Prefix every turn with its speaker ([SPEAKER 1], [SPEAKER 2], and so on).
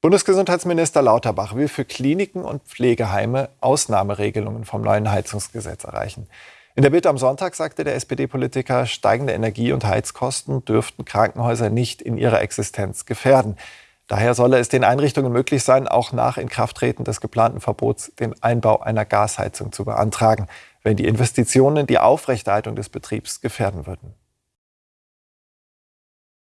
[SPEAKER 1] Bundesgesundheitsminister Lauterbach will für Kliniken und Pflegeheime Ausnahmeregelungen vom neuen Heizungsgesetz erreichen. In der Bild am Sonntag sagte der SPD-Politiker, steigende Energie- und Heizkosten dürften Krankenhäuser nicht in ihrer Existenz gefährden. Daher solle es den Einrichtungen möglich sein, auch nach Inkrafttreten des geplanten Verbots den Einbau einer Gasheizung zu beantragen, wenn die Investitionen die Aufrechterhaltung des Betriebs gefährden würden.